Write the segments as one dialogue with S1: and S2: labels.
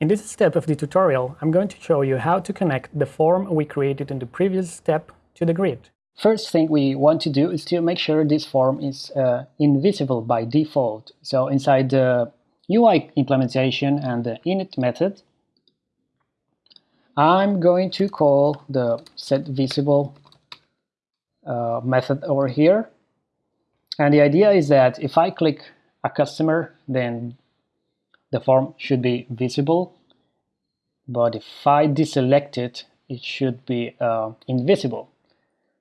S1: In this step of the tutorial, I'm going to show you how to connect the form we created in the previous step to the grid. First thing we want to do is to make sure this form is uh, invisible by default. So inside the UI implementation and the init method, I'm going to call the setVisible uh, method over here. And the idea is that if I click a customer, then the form should be visible. But if I deselect it, it should be uh, invisible.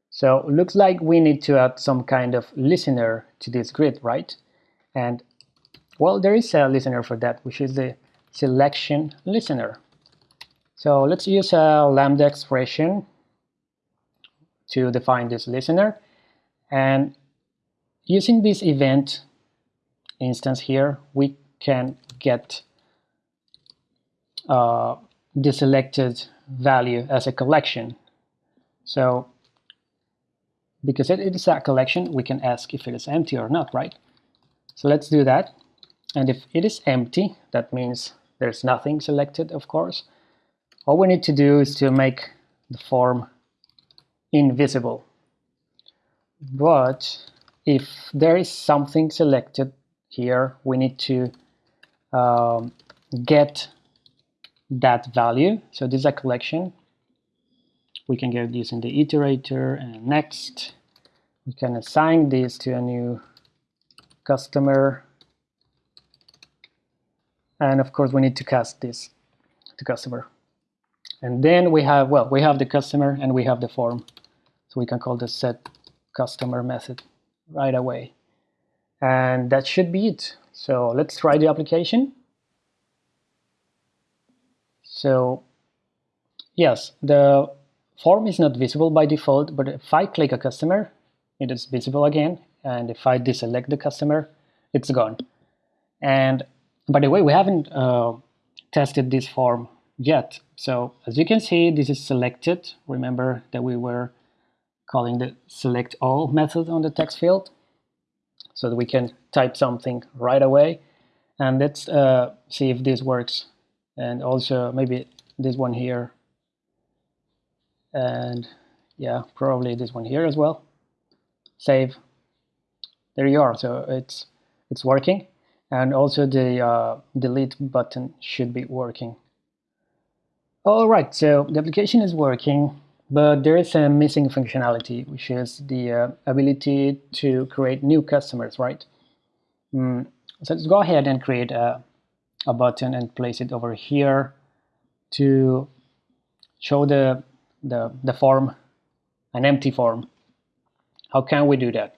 S1: So looks like we need to add some kind of listener to this grid, right? And well, there is a listener for that, which is the selection listener. So let's use a lambda expression to define this listener. And using this event instance here, we can get uh, the selected value as a collection. So because it is a collection, we can ask if it is empty or not, right? So let's do that. And if it is empty, that means there's nothing selected, of course. All we need to do is to make the form invisible. But if there is something selected here, we need to um, get that value. So this is a collection. We can get this in the iterator and next. We can assign this to a new customer. And of course, we need to cast this to customer. And then we have, well, we have the customer and we have the form. So we can call the set customer method right away. And that should be it. So let's try the application. So yes, the form is not visible by default, but if I click a customer, it is visible again. And if I deselect the customer, it's gone. And by the way, we haven't uh, tested this form yet. So as you can see, this is selected. Remember that we were calling the select all method on the text field so that we can type something right away. And let's uh, see if this works. And also maybe this one here. And yeah, probably this one here as well. Save. There you are. So it's it's working. And also the uh, delete button should be working. All right, so the application is working, but there is a missing functionality, which is the uh, ability to create new customers, right? Mm, so let's go ahead and create a, a button and place it over here to show the, the, the form, an empty form. How can we do that?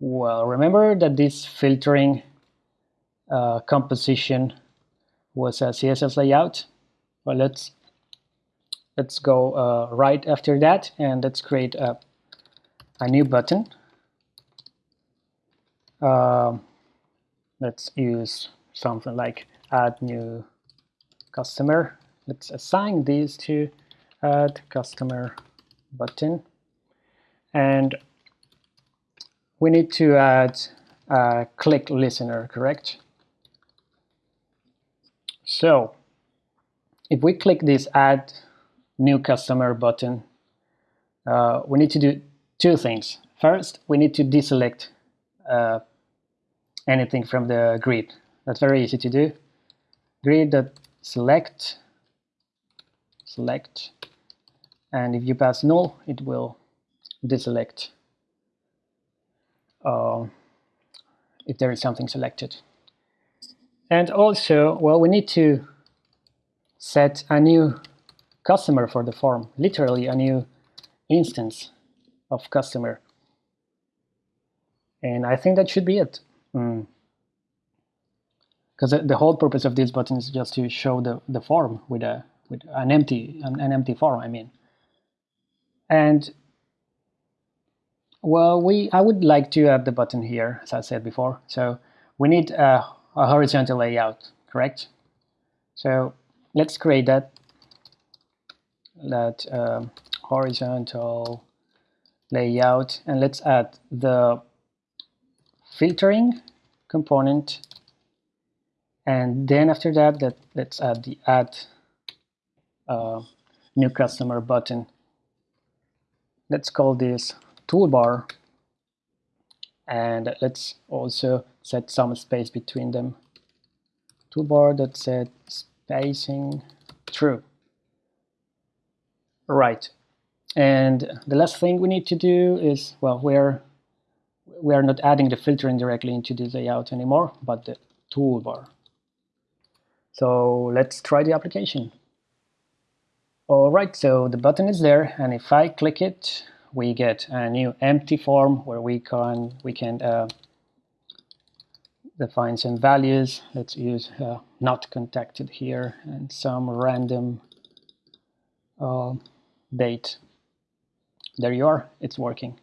S1: Well, remember that this filtering uh, composition was a CSS layout. Well, let's let's go uh, right after that and let's create a, a new button. Uh, let's use something like add new customer. Let's assign these to add customer button. And we need to add a click listener correct? So if we click this add new customer button, uh, we need to do two things. First, we need to deselect uh, anything from the grid. That's very easy to do. Grid.select, select, and if you pass null, it will deselect uh, if there is something selected. And also, well, we need to set a new customer for the form, literally a new instance of customer. And I think that should be it. Because mm. the whole purpose of this button is just to show the, the form with a with an empty an, an empty form, I mean. And well, we I would like to add the button here, as I said before. So we need a, a horizontal layout, correct? So let's create that that um, horizontal layout and let's add the filtering component and then after that, that let's add the add uh, new customer button. Let's call this toolbar and let's also set some space between them. Toolbar that set spacing true. Right. And the last thing we need to do is, well, we're we are not adding the filtering directly into the layout anymore, but the toolbar. So let's try the application. Alright, so the button is there, and if I click it, we get a new empty form where we can we can uh, define some values. Let's use uh, not contacted here and some random Uh, date. There you are, it's working.